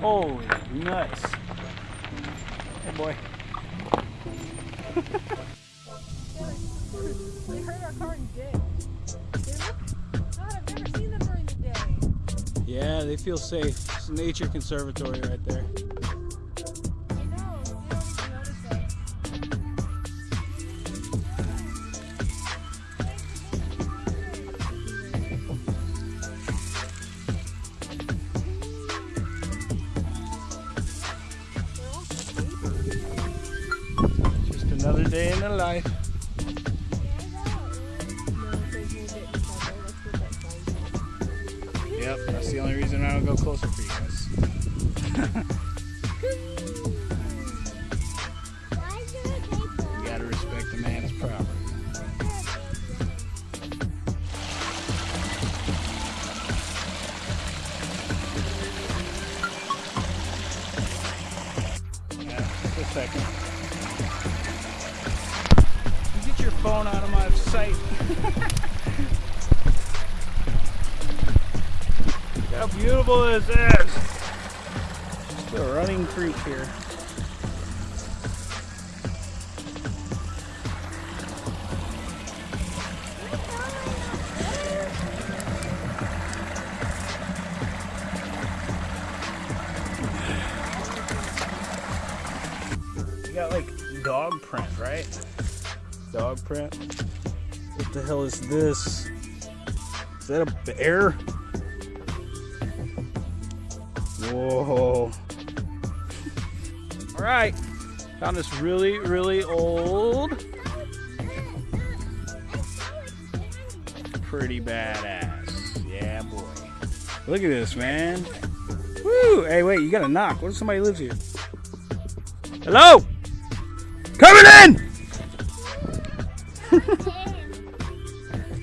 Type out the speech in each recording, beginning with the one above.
Holy nuts. Hey boy. they heard our car and did. God, I've never seen them during the day. Yeah, they feel safe. It's a nature conservatory right there. Another day in the life. Yep, that's the only reason I don't go closer for you guys. You gotta respect the man's property. Yeah, just a second. Phone out of my sight. How beautiful is this? Just a running creek here. Got like dog print, right? Dog print. What the hell is this? Is that a bear? Whoa. All right. Found this really, really old, pretty badass. Yeah, boy. Look at this, man. Woo! Hey, wait, you gotta knock. What if somebody lives here? Hello? Coming in!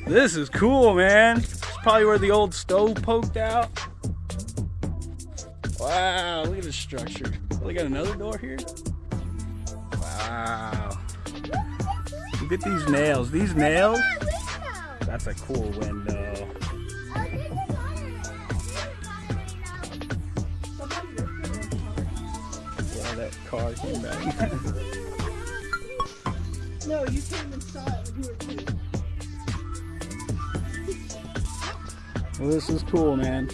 This is cool, man. It's probably where the old stove poked out. Wow, look at this structure. Oh, they got another door here? Wow. Look at these nails. These nails? That's a cool window. Yeah, that car came back. No, you came and saw it when you were two. Well, this is cool, man.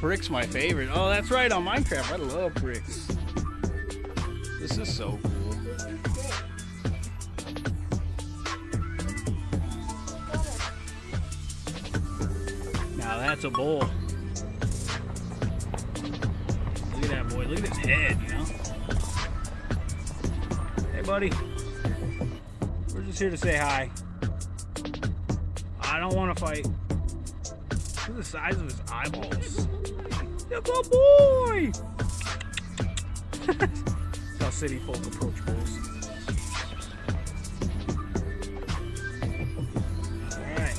Brick's my favorite. Oh, that's right, on Minecraft. I love bricks. This is so cool. Now that's a bull. Look at that boy. Look at his head, you know? Hey, buddy. We're just here to say hi. I don't want to fight. Look at the size of his eyeballs. Look at boy! That's how city folk approach bulls. Alright.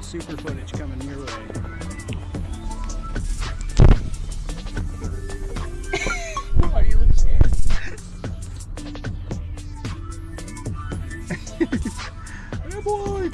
Super footage coming your way. Why do you look scared? hey boy!